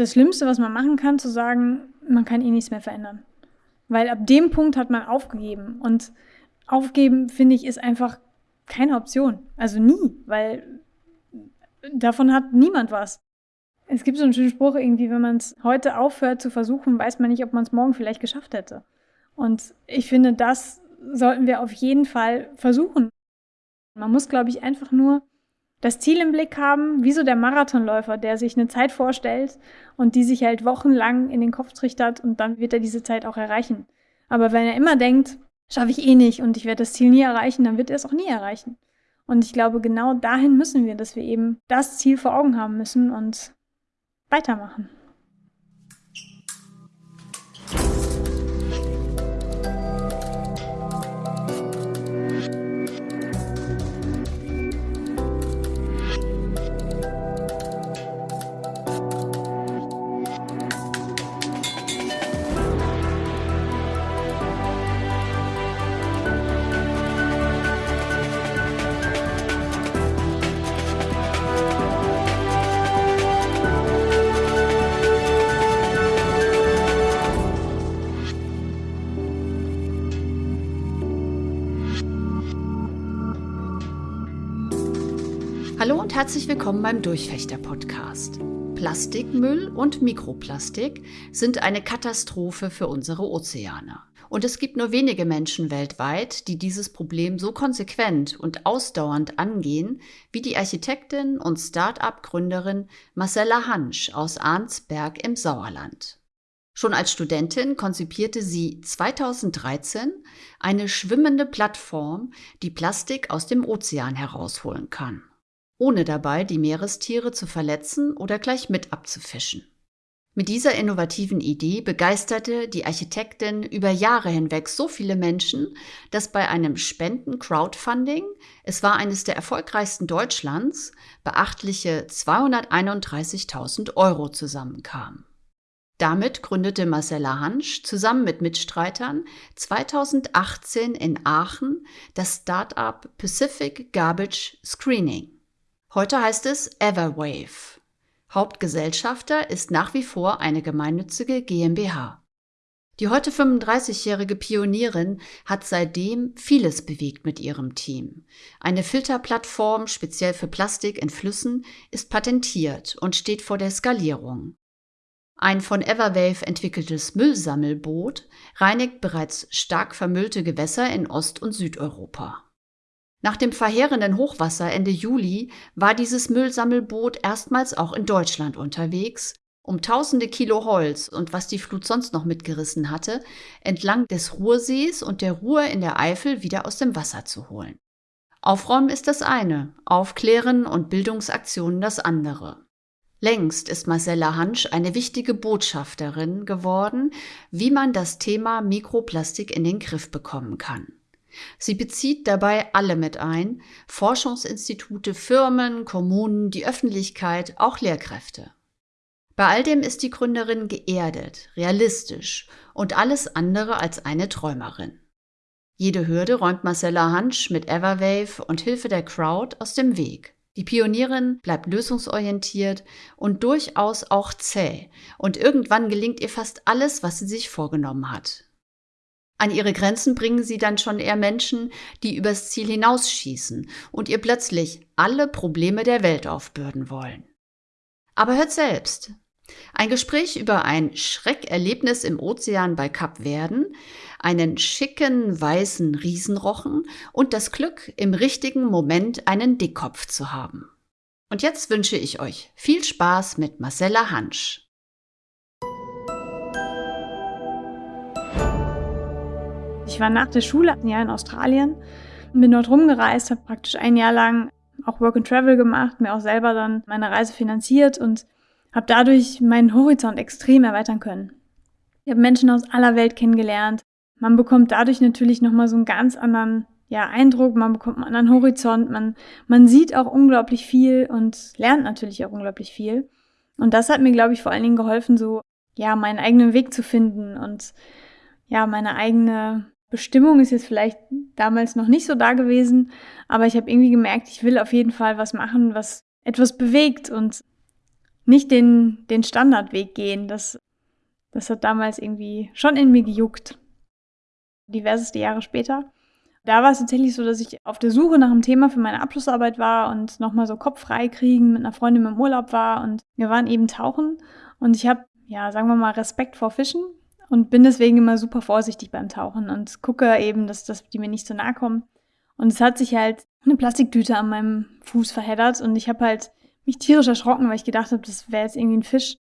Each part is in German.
das Schlimmste, was man machen kann, zu sagen, man kann eh nichts mehr verändern. Weil ab dem Punkt hat man aufgegeben. Und aufgeben, finde ich, ist einfach keine Option. Also nie, weil davon hat niemand was. Es gibt so einen schönen Spruch irgendwie, wenn man es heute aufhört zu versuchen, weiß man nicht, ob man es morgen vielleicht geschafft hätte. Und ich finde, das sollten wir auf jeden Fall versuchen. Man muss, glaube ich, einfach nur das Ziel im Blick haben, wie so der Marathonläufer, der sich eine Zeit vorstellt und die sich halt wochenlang in den Kopf trichtert und dann wird er diese Zeit auch erreichen. Aber wenn er immer denkt, schaffe ich eh nicht und ich werde das Ziel nie erreichen, dann wird er es auch nie erreichen. Und ich glaube, genau dahin müssen wir, dass wir eben das Ziel vor Augen haben müssen und weitermachen. Herzlich willkommen beim Durchfechter-Podcast. Plastikmüll und Mikroplastik sind eine Katastrophe für unsere Ozeane. Und es gibt nur wenige Menschen weltweit, die dieses Problem so konsequent und ausdauernd angehen, wie die Architektin und Start-up-Gründerin Marcella Hansch aus Arnsberg im Sauerland. Schon als Studentin konzipierte sie 2013 eine schwimmende Plattform, die Plastik aus dem Ozean herausholen kann ohne dabei die Meerestiere zu verletzen oder gleich mit abzufischen. Mit dieser innovativen Idee begeisterte die Architektin über Jahre hinweg so viele Menschen, dass bei einem Spenden-Crowdfunding, es war eines der erfolgreichsten Deutschlands, beachtliche 231.000 Euro zusammenkamen. Damit gründete Marcella Hansch zusammen mit Mitstreitern 2018 in Aachen das Startup Pacific Garbage Screening. Heute heißt es Everwave. Hauptgesellschafter ist nach wie vor eine gemeinnützige GmbH. Die heute 35-jährige Pionierin hat seitdem vieles bewegt mit ihrem Team. Eine Filterplattform speziell für Plastik in Flüssen ist patentiert und steht vor der Skalierung. Ein von Everwave entwickeltes Müllsammelboot reinigt bereits stark vermüllte Gewässer in Ost- und Südeuropa. Nach dem verheerenden Hochwasser Ende Juli war dieses Müllsammelboot erstmals auch in Deutschland unterwegs, um tausende Kilo Holz und was die Flut sonst noch mitgerissen hatte, entlang des Ruhrsees und der Ruhr in der Eifel wieder aus dem Wasser zu holen. Aufräumen ist das eine, Aufklären und Bildungsaktionen das andere. Längst ist Marcella Hansch eine wichtige Botschafterin geworden, wie man das Thema Mikroplastik in den Griff bekommen kann. Sie bezieht dabei alle mit ein, Forschungsinstitute, Firmen, Kommunen, die Öffentlichkeit, auch Lehrkräfte. Bei all dem ist die Gründerin geerdet, realistisch und alles andere als eine Träumerin. Jede Hürde räumt Marcella Hansch mit Everwave und Hilfe der Crowd aus dem Weg. Die Pionierin bleibt lösungsorientiert und durchaus auch zäh, und irgendwann gelingt ihr fast alles, was sie sich vorgenommen hat. An ihre Grenzen bringen sie dann schon eher Menschen, die übers Ziel hinausschießen und ihr plötzlich alle Probleme der Welt aufbürden wollen. Aber hört selbst. Ein Gespräch über ein Schreckerlebnis im Ozean bei Kap Verden, einen schicken weißen Riesenrochen und das Glück, im richtigen Moment einen Dickkopf zu haben. Und jetzt wünsche ich euch viel Spaß mit Marcella Hansch. Ich war nach der Schule ein Jahr in Australien, bin dort rumgereist, habe praktisch ein Jahr lang auch Work and Travel gemacht, mir auch selber dann meine Reise finanziert und habe dadurch meinen Horizont extrem erweitern können. Ich habe Menschen aus aller Welt kennengelernt. Man bekommt dadurch natürlich nochmal so einen ganz anderen ja, Eindruck, man bekommt einen anderen Horizont, man, man sieht auch unglaublich viel und lernt natürlich auch unglaublich viel. Und das hat mir, glaube ich, vor allen Dingen geholfen, so ja, meinen eigenen Weg zu finden und ja, meine eigene Bestimmung ist jetzt vielleicht damals noch nicht so da gewesen, aber ich habe irgendwie gemerkt, ich will auf jeden Fall was machen, was etwas bewegt und nicht den, den Standardweg gehen. Das, das hat damals irgendwie schon in mir gejuckt. Diverseste Jahre später. Da war es tatsächlich so, dass ich auf der Suche nach einem Thema für meine Abschlussarbeit war und nochmal so Kopf frei kriegen, mit einer Freundin im Urlaub war und wir waren eben tauchen und ich habe, ja, sagen wir mal, Respekt vor Fischen und bin deswegen immer super vorsichtig beim Tauchen und gucke eben, dass, dass die mir nicht so nahe kommen. Und es hat sich halt eine Plastiktüte an meinem Fuß verheddert und ich habe halt mich tierisch erschrocken, weil ich gedacht habe, das wäre jetzt irgendwie ein Fisch.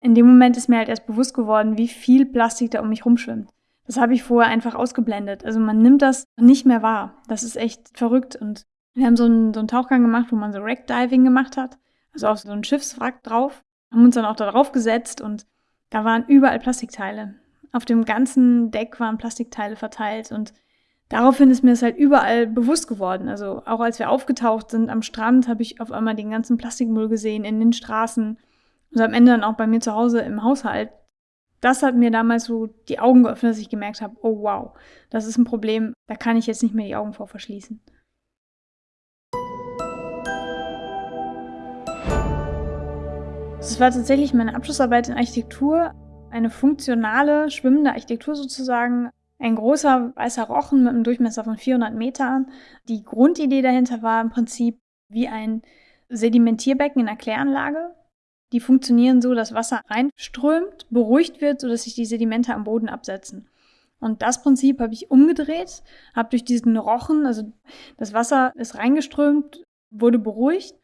In dem Moment ist mir halt erst bewusst geworden, wie viel Plastik da um mich rumschwimmt. Das habe ich vorher einfach ausgeblendet. Also man nimmt das nicht mehr wahr. Das ist echt verrückt. Und wir haben so einen, so einen Tauchgang gemacht, wo man so Wreckdiving gemacht hat. Also auf so einen Schiffswrack drauf. Haben uns dann auch da drauf gesetzt und da waren überall Plastikteile. Auf dem ganzen Deck waren Plastikteile verteilt und daraufhin ist mir das halt überall bewusst geworden. Also auch als wir aufgetaucht sind am Strand, habe ich auf einmal den ganzen Plastikmüll gesehen in den Straßen und am Ende dann auch bei mir zu Hause im Haushalt das hat mir damals so die Augen geöffnet, dass ich gemerkt habe, oh wow, das ist ein Problem, da kann ich jetzt nicht mehr die Augen vor verschließen. Es war tatsächlich meine Abschlussarbeit in Architektur, eine funktionale, schwimmende Architektur sozusagen. Ein großer weißer Rochen mit einem Durchmesser von 400 Metern. Die Grundidee dahinter war im Prinzip wie ein Sedimentierbecken in einer Kläranlage. Die funktionieren so, dass Wasser reinströmt, beruhigt wird, sodass sich die Sedimente am Boden absetzen. Und das Prinzip habe ich umgedreht, habe durch diesen Rochen, also das Wasser ist reingeströmt, wurde beruhigt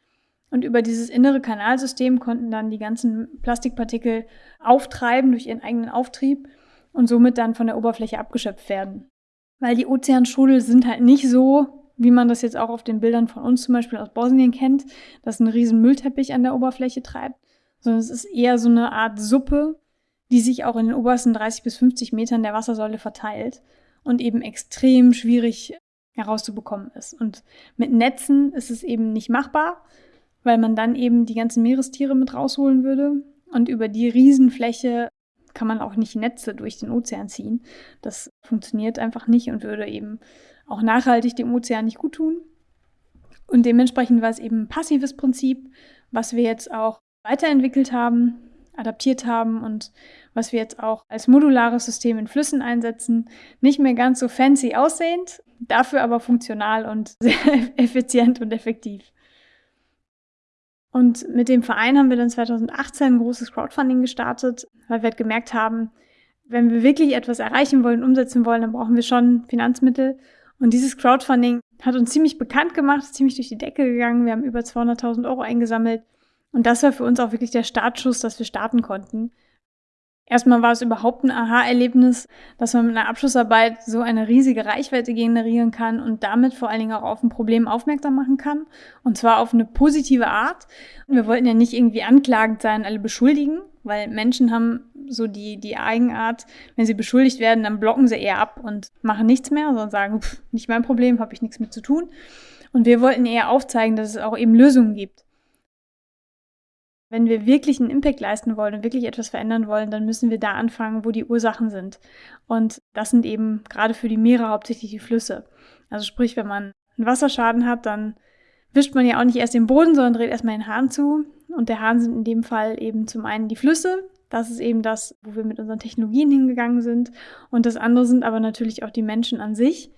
und über dieses innere Kanalsystem konnten dann die ganzen Plastikpartikel auftreiben durch ihren eigenen Auftrieb und somit dann von der Oberfläche abgeschöpft werden. Weil die Ozeanstrudel sind halt nicht so, wie man das jetzt auch auf den Bildern von uns zum Beispiel aus Bosnien kennt, dass ein riesen Müllteppich an der Oberfläche treibt, sondern es ist eher so eine Art Suppe, die sich auch in den obersten 30 bis 50 Metern der Wassersäule verteilt und eben extrem schwierig herauszubekommen ist. Und mit Netzen ist es eben nicht machbar, weil man dann eben die ganzen Meerestiere mit rausholen würde. Und über die Riesenfläche kann man auch nicht Netze durch den Ozean ziehen. Das funktioniert einfach nicht und würde eben auch nachhaltig dem Ozean nicht gut tun. Und dementsprechend war es eben ein passives Prinzip, was wir jetzt auch weiterentwickelt haben, adaptiert haben und was wir jetzt auch als modulares System in Flüssen einsetzen. Nicht mehr ganz so fancy aussehend, dafür aber funktional und sehr effizient und effektiv. Und mit dem Verein haben wir dann 2018 ein großes Crowdfunding gestartet, weil wir halt gemerkt haben, wenn wir wirklich etwas erreichen wollen, umsetzen wollen, dann brauchen wir schon Finanzmittel. Und dieses Crowdfunding hat uns ziemlich bekannt gemacht, ziemlich durch die Decke gegangen. Wir haben über 200.000 Euro eingesammelt und das war für uns auch wirklich der Startschuss, dass wir starten konnten. Erstmal war es überhaupt ein Aha-Erlebnis, dass man mit einer Abschlussarbeit so eine riesige Reichweite generieren kann und damit vor allen Dingen auch auf ein Problem aufmerksam machen kann. Und zwar auf eine positive Art. Wir wollten ja nicht irgendwie anklagend sein, alle beschuldigen, weil Menschen haben so die, die Eigenart, wenn sie beschuldigt werden, dann blocken sie eher ab und machen nichts mehr, sondern sagen, pff, nicht mein Problem, habe ich nichts mit zu tun. Und wir wollten eher aufzeigen, dass es auch eben Lösungen gibt. Wenn wir wirklich einen Impact leisten wollen und wirklich etwas verändern wollen, dann müssen wir da anfangen, wo die Ursachen sind. Und das sind eben gerade für die Meere hauptsächlich die Flüsse. Also sprich, wenn man einen Wasserschaden hat, dann wischt man ja auch nicht erst den Boden, sondern dreht erstmal den Hahn zu. Und der Hahn sind in dem Fall eben zum einen die Flüsse. Das ist eben das, wo wir mit unseren Technologien hingegangen sind. Und das andere sind aber natürlich auch die Menschen an sich,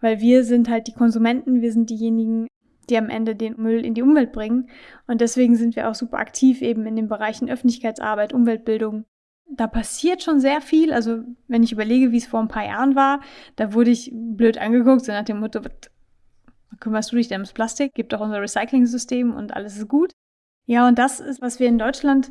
weil wir sind halt die Konsumenten, wir sind diejenigen, die am Ende den Müll in die Umwelt bringen. Und deswegen sind wir auch super aktiv eben in den Bereichen Öffentlichkeitsarbeit, Umweltbildung. Da passiert schon sehr viel. Also wenn ich überlege, wie es vor ein paar Jahren war, da wurde ich blöd angeguckt, so nach dem Motto, kümmerst du dich denn ums Plastik? Gibt doch unser Recycling-System und alles ist gut. Ja, und das ist, was wir in Deutschland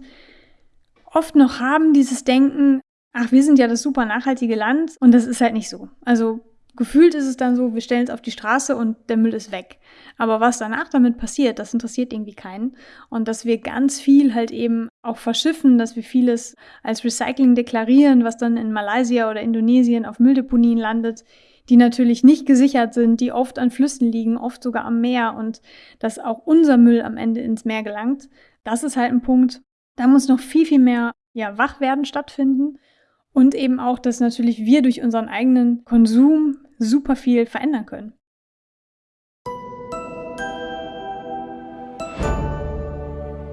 oft noch haben, dieses Denken, ach, wir sind ja das super nachhaltige Land und das ist halt nicht so. Also gefühlt ist es dann so, wir stellen es auf die Straße und der Müll ist weg. Aber was danach damit passiert, das interessiert irgendwie keinen. Und dass wir ganz viel halt eben auch verschiffen, dass wir vieles als Recycling deklarieren, was dann in Malaysia oder Indonesien auf Mülldeponien landet, die natürlich nicht gesichert sind, die oft an Flüssen liegen, oft sogar am Meer und dass auch unser Müll am Ende ins Meer gelangt. Das ist halt ein Punkt, da muss noch viel, viel mehr ja, Wachwerden stattfinden. Und eben auch, dass natürlich wir durch unseren eigenen Konsum super viel verändern können.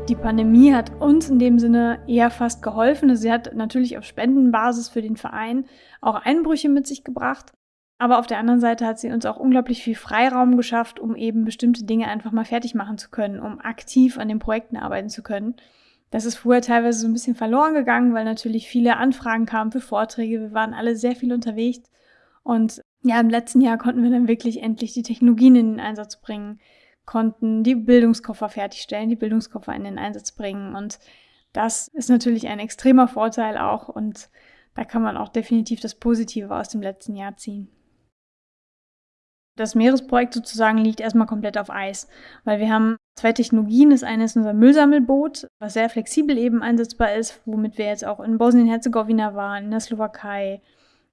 Die Pandemie hat uns in dem Sinne eher fast geholfen. Sie hat natürlich auf Spendenbasis für den Verein auch Einbrüche mit sich gebracht. Aber auf der anderen Seite hat sie uns auch unglaublich viel Freiraum geschafft, um eben bestimmte Dinge einfach mal fertig machen zu können, um aktiv an den Projekten arbeiten zu können. Das ist früher teilweise so ein bisschen verloren gegangen, weil natürlich viele Anfragen kamen für Vorträge. Wir waren alle sehr viel unterwegs. Und ja, im letzten Jahr konnten wir dann wirklich endlich die Technologien in den Einsatz bringen, konnten die Bildungskoffer fertigstellen, die Bildungskoffer in den Einsatz bringen. Und das ist natürlich ein extremer Vorteil auch. Und da kann man auch definitiv das Positive aus dem letzten Jahr ziehen das Meeresprojekt sozusagen liegt erstmal komplett auf Eis, weil wir haben zwei Technologien. Das eine ist unser Müllsammelboot, was sehr flexibel eben einsetzbar ist, womit wir jetzt auch in Bosnien-Herzegowina waren, in der Slowakei,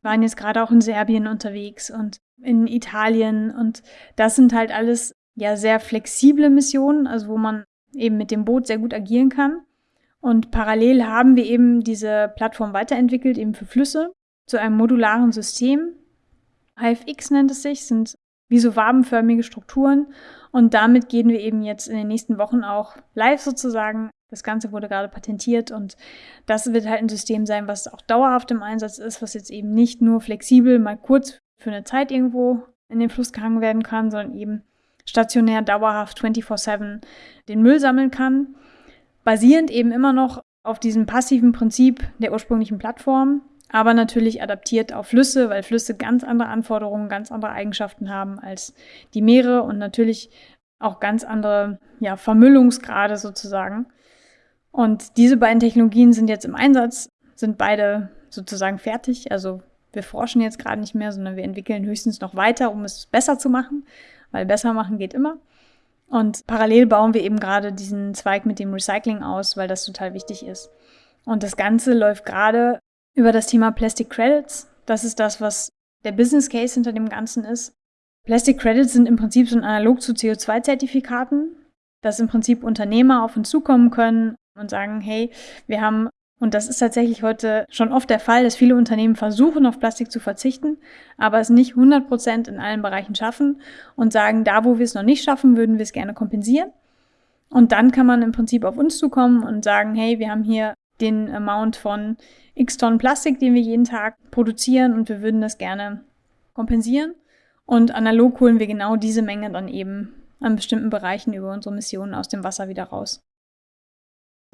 waren jetzt gerade auch in Serbien unterwegs und in Italien und das sind halt alles ja sehr flexible Missionen, also wo man eben mit dem Boot sehr gut agieren kann. Und parallel haben wir eben diese Plattform weiterentwickelt, eben für Flüsse, zu einem modularen System. HFX nennt es sich, sind wie so wabenförmige Strukturen. Und damit gehen wir eben jetzt in den nächsten Wochen auch live sozusagen. Das Ganze wurde gerade patentiert und das wird halt ein System sein, was auch dauerhaft im Einsatz ist, was jetzt eben nicht nur flexibel mal kurz für eine Zeit irgendwo in den Fluss gehangen werden kann, sondern eben stationär dauerhaft 24/7 den Müll sammeln kann. Basierend eben immer noch auf diesem passiven Prinzip der ursprünglichen Plattform, aber natürlich adaptiert auf Flüsse, weil Flüsse ganz andere Anforderungen, ganz andere Eigenschaften haben als die Meere und natürlich auch ganz andere ja, Vermüllungsgrade sozusagen. Und diese beiden Technologien sind jetzt im Einsatz, sind beide sozusagen fertig. Also wir forschen jetzt gerade nicht mehr, sondern wir entwickeln höchstens noch weiter, um es besser zu machen, weil besser machen geht immer. Und parallel bauen wir eben gerade diesen Zweig mit dem Recycling aus, weil das total wichtig ist. Und das Ganze läuft gerade über das Thema Plastic Credits. Das ist das, was der Business Case hinter dem Ganzen ist. Plastic Credits sind im Prinzip so ein Analog zu CO2-Zertifikaten, dass im Prinzip Unternehmer auf uns zukommen können und sagen, hey, wir haben, und das ist tatsächlich heute schon oft der Fall, dass viele Unternehmen versuchen, auf Plastik zu verzichten, aber es nicht 100 Prozent in allen Bereichen schaffen und sagen, da wo wir es noch nicht schaffen, würden wir es gerne kompensieren. Und dann kann man im Prinzip auf uns zukommen und sagen, hey, wir haben hier den Amount von x Tonnen Plastik, den wir jeden Tag produzieren und wir würden das gerne kompensieren. Und analog holen wir genau diese Menge dann eben an bestimmten Bereichen über unsere Missionen aus dem Wasser wieder raus.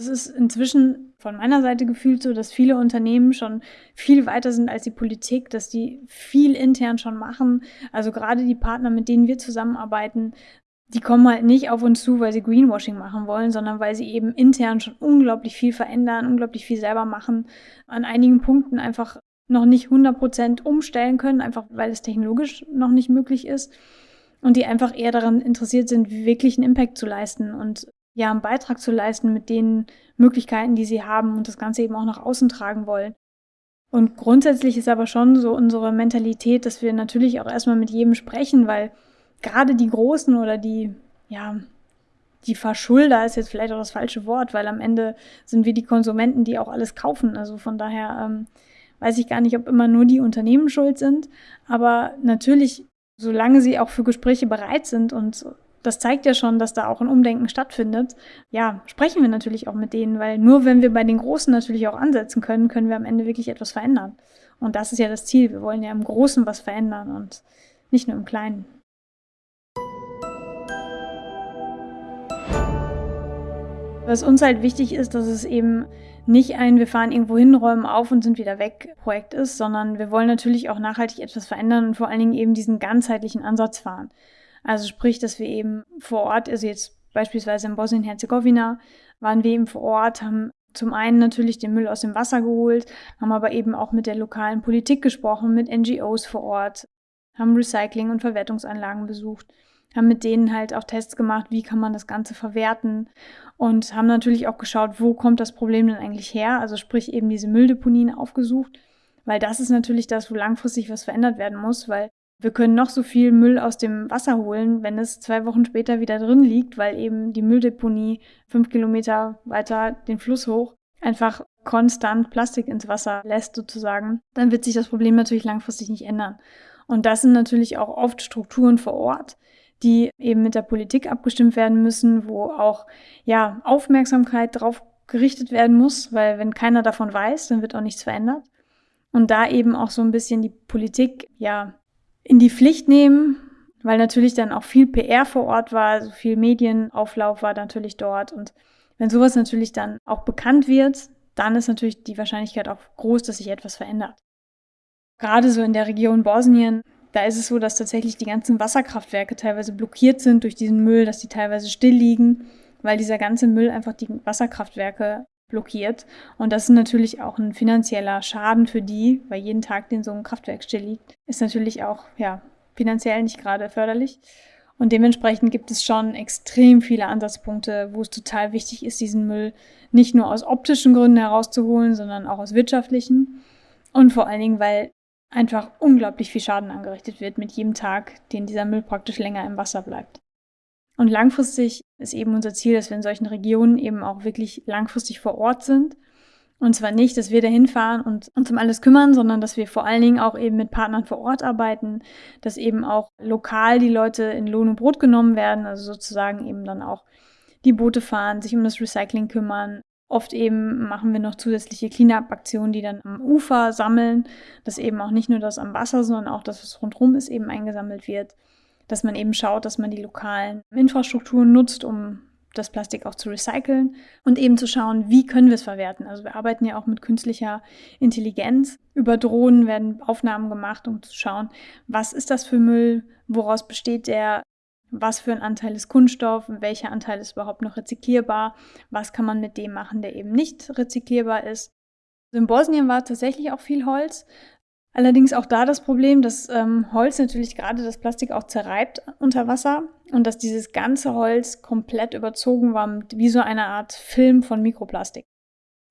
Es ist inzwischen von meiner Seite gefühlt so, dass viele Unternehmen schon viel weiter sind als die Politik, dass die viel intern schon machen. Also gerade die Partner, mit denen wir zusammenarbeiten, die kommen halt nicht auf uns zu, weil sie Greenwashing machen wollen, sondern weil sie eben intern schon unglaublich viel verändern, unglaublich viel selber machen, an einigen Punkten einfach noch nicht 100% umstellen können, einfach weil es technologisch noch nicht möglich ist und die einfach eher daran interessiert sind, wirklich einen Impact zu leisten und ja, einen Beitrag zu leisten mit den Möglichkeiten, die sie haben und das Ganze eben auch nach außen tragen wollen. Und grundsätzlich ist aber schon so unsere Mentalität, dass wir natürlich auch erstmal mit jedem sprechen, weil gerade die Großen oder die, ja, die Verschulder ist jetzt vielleicht auch das falsche Wort, weil am Ende sind wir die Konsumenten, die auch alles kaufen. Also von daher ähm, weiß ich gar nicht, ob immer nur die Unternehmen schuld sind. Aber natürlich, solange sie auch für Gespräche bereit sind und das zeigt ja schon, dass da auch ein Umdenken stattfindet. Ja, sprechen wir natürlich auch mit denen, weil nur wenn wir bei den Großen natürlich auch ansetzen können, können wir am Ende wirklich etwas verändern. Und das ist ja das Ziel. Wir wollen ja im Großen was verändern und nicht nur im Kleinen. Was uns halt wichtig ist, dass es eben nicht ein, wir fahren irgendwo hin, räumen auf und sind wieder weg Projekt ist, sondern wir wollen natürlich auch nachhaltig etwas verändern und vor allen Dingen eben diesen ganzheitlichen Ansatz fahren. Also sprich, dass wir eben vor Ort, also jetzt beispielsweise in Bosnien-Herzegowina, waren wir eben vor Ort, haben zum einen natürlich den Müll aus dem Wasser geholt, haben aber eben auch mit der lokalen Politik gesprochen, mit NGOs vor Ort, haben Recycling- und Verwertungsanlagen besucht haben mit denen halt auch Tests gemacht, wie kann man das Ganze verwerten und haben natürlich auch geschaut, wo kommt das Problem denn eigentlich her, also sprich eben diese Mülldeponien aufgesucht, weil das ist natürlich das, wo langfristig was verändert werden muss, weil wir können noch so viel Müll aus dem Wasser holen, wenn es zwei Wochen später wieder drin liegt, weil eben die Mülldeponie fünf Kilometer weiter den Fluss hoch einfach konstant Plastik ins Wasser lässt sozusagen, dann wird sich das Problem natürlich langfristig nicht ändern. Und das sind natürlich auch oft Strukturen vor Ort, die eben mit der Politik abgestimmt werden müssen, wo auch ja Aufmerksamkeit drauf gerichtet werden muss, weil wenn keiner davon weiß, dann wird auch nichts verändert. Und da eben auch so ein bisschen die Politik ja in die Pflicht nehmen, weil natürlich dann auch viel PR vor Ort war, so also viel Medienauflauf war natürlich dort. Und wenn sowas natürlich dann auch bekannt wird, dann ist natürlich die Wahrscheinlichkeit auch groß, dass sich etwas verändert. Gerade so in der Region Bosnien, da ist es so, dass tatsächlich die ganzen Wasserkraftwerke teilweise blockiert sind durch diesen Müll, dass die teilweise still liegen, weil dieser ganze Müll einfach die Wasserkraftwerke blockiert. Und das ist natürlich auch ein finanzieller Schaden für die, weil jeden Tag, den so ein Kraftwerk still liegt, ist natürlich auch, ja, finanziell nicht gerade förderlich. Und dementsprechend gibt es schon extrem viele Ansatzpunkte, wo es total wichtig ist, diesen Müll nicht nur aus optischen Gründen herauszuholen, sondern auch aus wirtschaftlichen. Und vor allen Dingen, weil einfach unglaublich viel Schaden angerichtet wird mit jedem Tag, den dieser Müll praktisch länger im Wasser bleibt. Und langfristig ist eben unser Ziel, dass wir in solchen Regionen eben auch wirklich langfristig vor Ort sind. Und zwar nicht, dass wir dahin fahren und uns um alles kümmern, sondern dass wir vor allen Dingen auch eben mit Partnern vor Ort arbeiten, dass eben auch lokal die Leute in Lohn und Brot genommen werden, also sozusagen eben dann auch die Boote fahren, sich um das Recycling kümmern. Oft eben machen wir noch zusätzliche Cleanup-Aktionen, die dann am Ufer sammeln, dass eben auch nicht nur das am Wasser, sondern auch das, was rundherum ist, eben eingesammelt wird dass man eben schaut, dass man die lokalen Infrastrukturen nutzt, um das Plastik auch zu recyceln und eben zu schauen, wie können wir es verwerten. Also wir arbeiten ja auch mit künstlicher Intelligenz. Über Drohnen werden Aufnahmen gemacht, um zu schauen, was ist das für Müll, woraus besteht der, was für ein Anteil ist Kunststoff, welcher Anteil ist überhaupt noch rezyklierbar, was kann man mit dem machen, der eben nicht rezyklierbar ist. In Bosnien war tatsächlich auch viel Holz, Allerdings auch da das Problem, dass ähm, Holz natürlich gerade das Plastik auch zerreibt unter Wasser und dass dieses ganze Holz komplett überzogen war wie so eine Art Film von Mikroplastik.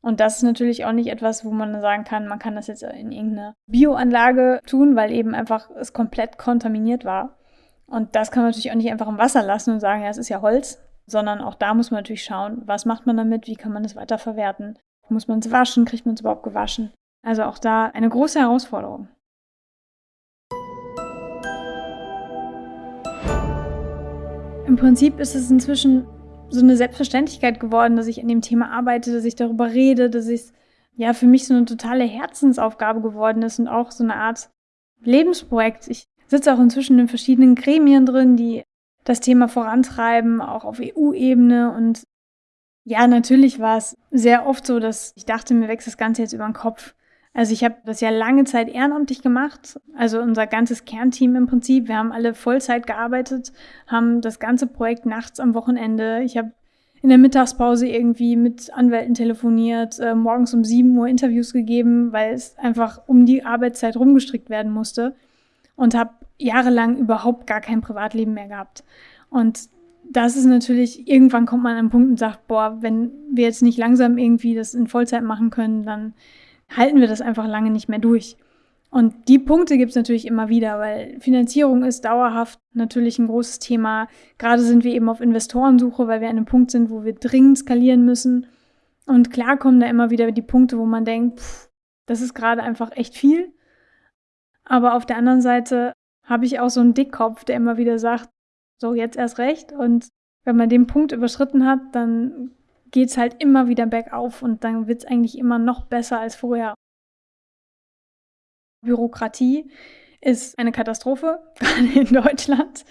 Und das ist natürlich auch nicht etwas, wo man sagen kann, man kann das jetzt in irgendeine Bioanlage tun, weil eben einfach es komplett kontaminiert war. Und das kann man natürlich auch nicht einfach im Wasser lassen und sagen, ja, es ist ja Holz, sondern auch da muss man natürlich schauen, was macht man damit, wie kann man es weiterverwerten. Muss man es waschen, kriegt man es überhaupt gewaschen? Also auch da eine große Herausforderung. Im Prinzip ist es inzwischen so eine Selbstverständlichkeit geworden, dass ich an dem Thema arbeite, dass ich darüber rede, dass es ja für mich so eine totale Herzensaufgabe geworden ist und auch so eine Art Lebensprojekt. Ich sitze auch inzwischen in verschiedenen Gremien drin, die das Thema vorantreiben, auch auf EU-Ebene. Und ja, natürlich war es sehr oft so, dass ich dachte, mir wächst das Ganze jetzt über den Kopf. Also ich habe das ja lange Zeit ehrenamtlich gemacht, also unser ganzes Kernteam im Prinzip. Wir haben alle Vollzeit gearbeitet, haben das ganze Projekt nachts am Wochenende. Ich habe in der Mittagspause irgendwie mit Anwälten telefoniert, äh, morgens um 7 Uhr Interviews gegeben, weil es einfach um die Arbeitszeit rumgestrickt werden musste und habe jahrelang überhaupt gar kein Privatleben mehr gehabt. Und das ist natürlich, irgendwann kommt man an einen Punkt und sagt, boah, wenn wir jetzt nicht langsam irgendwie das in Vollzeit machen können, dann halten wir das einfach lange nicht mehr durch. Und die Punkte gibt es natürlich immer wieder, weil Finanzierung ist dauerhaft natürlich ein großes Thema. Gerade sind wir eben auf Investorensuche, weil wir an einem Punkt sind, wo wir dringend skalieren müssen. Und klar kommen da immer wieder die Punkte, wo man denkt, pff, das ist gerade einfach echt viel. Aber auf der anderen Seite habe ich auch so einen Dickkopf, der immer wieder sagt, so jetzt erst recht. Und wenn man den Punkt überschritten hat, dann geht es halt immer wieder bergauf und dann wird es eigentlich immer noch besser als vorher. Bürokratie ist eine Katastrophe, gerade in Deutschland.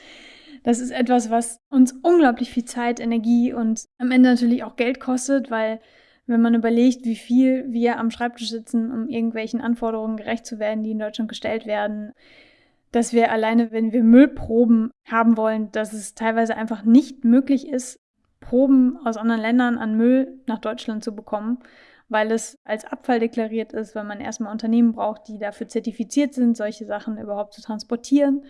Das ist etwas, was uns unglaublich viel Zeit, Energie und am Ende natürlich auch Geld kostet, weil wenn man überlegt, wie viel wir am Schreibtisch sitzen, um irgendwelchen Anforderungen gerecht zu werden, die in Deutschland gestellt werden, dass wir alleine, wenn wir Müllproben haben wollen, dass es teilweise einfach nicht möglich ist, Proben aus anderen Ländern an Müll nach Deutschland zu bekommen, weil es als Abfall deklariert ist, weil man erstmal Unternehmen braucht, die dafür zertifiziert sind, solche Sachen überhaupt zu transportieren.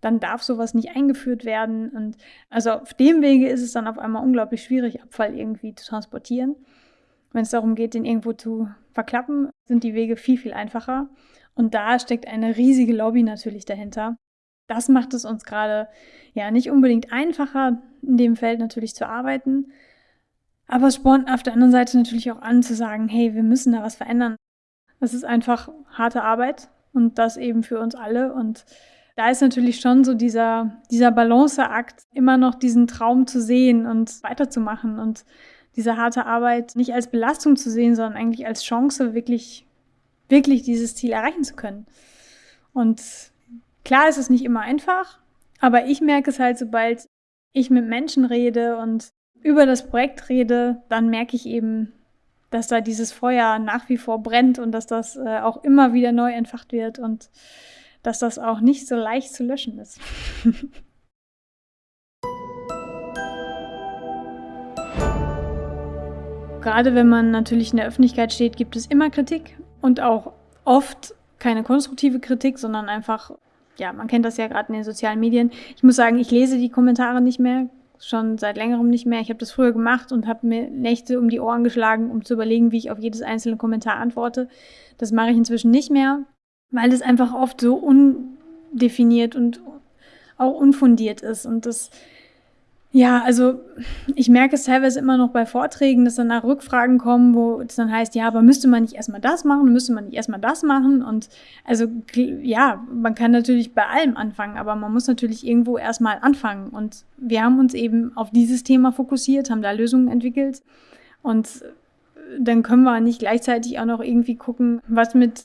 Dann darf sowas nicht eingeführt werden. Und also auf dem Wege ist es dann auf einmal unglaublich schwierig, Abfall irgendwie zu transportieren. Wenn es darum geht, den irgendwo zu verklappen, sind die Wege viel, viel einfacher. Und da steckt eine riesige Lobby natürlich dahinter. Das macht es uns gerade ja nicht unbedingt einfacher, in dem Feld natürlich zu arbeiten. Aber es spornt auf der anderen Seite natürlich auch an zu sagen, hey, wir müssen da was verändern. Es ist einfach harte Arbeit und das eben für uns alle. Und da ist natürlich schon so dieser, dieser Balanceakt, immer noch diesen Traum zu sehen und weiterzumachen und diese harte Arbeit nicht als Belastung zu sehen, sondern eigentlich als Chance, wirklich, wirklich dieses Ziel erreichen zu können. Und klar ist es nicht immer einfach, aber ich merke es halt, sobald ich mit Menschen rede und über das Projekt rede, dann merke ich eben, dass da dieses Feuer nach wie vor brennt und dass das äh, auch immer wieder neu entfacht wird und dass das auch nicht so leicht zu löschen ist. Gerade wenn man natürlich in der Öffentlichkeit steht, gibt es immer Kritik und auch oft keine konstruktive Kritik, sondern einfach, ja, man kennt das ja gerade in den sozialen Medien. Ich muss sagen, ich lese die Kommentare nicht mehr, schon seit längerem nicht mehr. Ich habe das früher gemacht und habe mir Nächte um die Ohren geschlagen, um zu überlegen, wie ich auf jedes einzelne Kommentar antworte. Das mache ich inzwischen nicht mehr, weil es einfach oft so undefiniert und auch unfundiert ist. Und das ja, also ich merke es teilweise immer noch bei Vorträgen, dass dann nach Rückfragen kommen, wo es dann heißt, ja, aber müsste man nicht erstmal das machen, müsste man nicht erstmal das machen? Und also ja, man kann natürlich bei allem anfangen, aber man muss natürlich irgendwo erstmal anfangen. Und wir haben uns eben auf dieses Thema fokussiert, haben da Lösungen entwickelt. Und dann können wir nicht gleichzeitig auch noch irgendwie gucken, was mit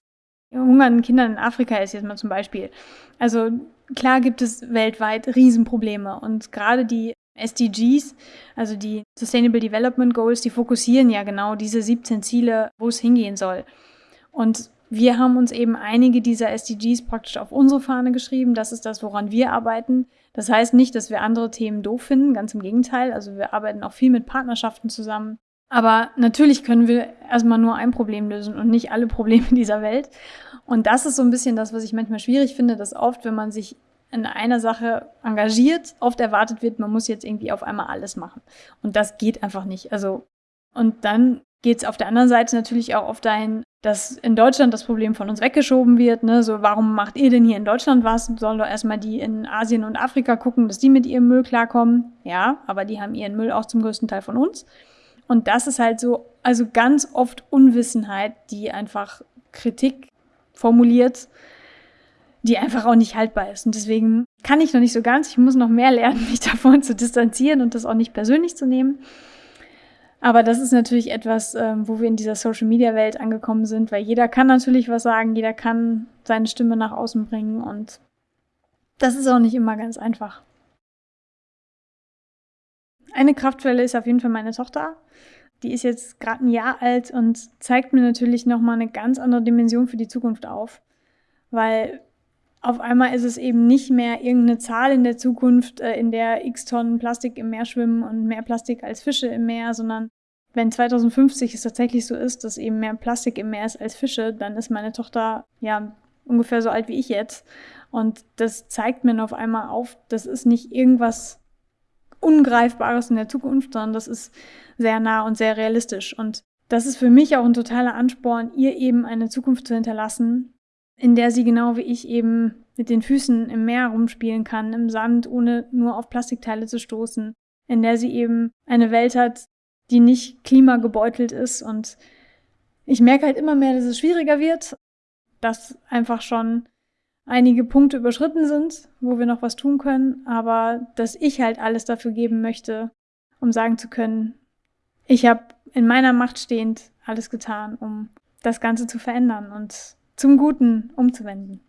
hungernden Kindern in Afrika ist, jetzt mal zum Beispiel. Also klar gibt es weltweit Riesenprobleme und gerade die SDGs, also die Sustainable Development Goals, die fokussieren ja genau diese 17 Ziele, wo es hingehen soll. Und wir haben uns eben einige dieser SDGs praktisch auf unsere Fahne geschrieben. Das ist das, woran wir arbeiten. Das heißt nicht, dass wir andere Themen doof finden, ganz im Gegenteil. Also wir arbeiten auch viel mit Partnerschaften zusammen. Aber natürlich können wir erstmal nur ein Problem lösen und nicht alle Probleme dieser Welt. Und das ist so ein bisschen das, was ich manchmal schwierig finde, dass oft, wenn man sich in einer Sache engagiert, oft erwartet wird, man muss jetzt irgendwie auf einmal alles machen. Und das geht einfach nicht. Also, und dann geht es auf der anderen Seite natürlich auch oft dahin, dass in Deutschland das Problem von uns weggeschoben wird. Ne? So, warum macht ihr denn hier in Deutschland was? Sollen doch erstmal die in Asien und Afrika gucken, dass die mit ihrem Müll klarkommen. Ja, aber die haben ihren Müll auch zum größten Teil von uns. Und das ist halt so, also ganz oft Unwissenheit, die einfach Kritik formuliert die einfach auch nicht haltbar ist. Und deswegen kann ich noch nicht so ganz. Ich muss noch mehr lernen, mich davon zu distanzieren und das auch nicht persönlich zu nehmen. Aber das ist natürlich etwas, ähm, wo wir in dieser Social-Media-Welt angekommen sind, weil jeder kann natürlich was sagen, jeder kann seine Stimme nach außen bringen und das ist auch nicht immer ganz einfach. Eine Kraftquelle ist auf jeden Fall meine Tochter. Die ist jetzt gerade ein Jahr alt und zeigt mir natürlich nochmal eine ganz andere Dimension für die Zukunft auf. Weil auf einmal ist es eben nicht mehr irgendeine Zahl in der Zukunft, äh, in der x Tonnen Plastik im Meer schwimmen und mehr Plastik als Fische im Meer, sondern wenn 2050 es tatsächlich so ist, dass eben mehr Plastik im Meer ist als Fische, dann ist meine Tochter ja ungefähr so alt wie ich jetzt. Und das zeigt mir auf einmal auf, das ist nicht irgendwas Ungreifbares in der Zukunft, sondern das ist sehr nah und sehr realistisch. Und das ist für mich auch ein totaler Ansporn, ihr eben eine Zukunft zu hinterlassen, in der sie genau wie ich eben mit den Füßen im Meer rumspielen kann, im Sand, ohne nur auf Plastikteile zu stoßen, in der sie eben eine Welt hat, die nicht klimagebeutelt ist. Und ich merke halt immer mehr, dass es schwieriger wird, dass einfach schon einige Punkte überschritten sind, wo wir noch was tun können, aber dass ich halt alles dafür geben möchte, um sagen zu können, ich habe in meiner Macht stehend alles getan, um das Ganze zu verändern und zum Guten umzuwenden.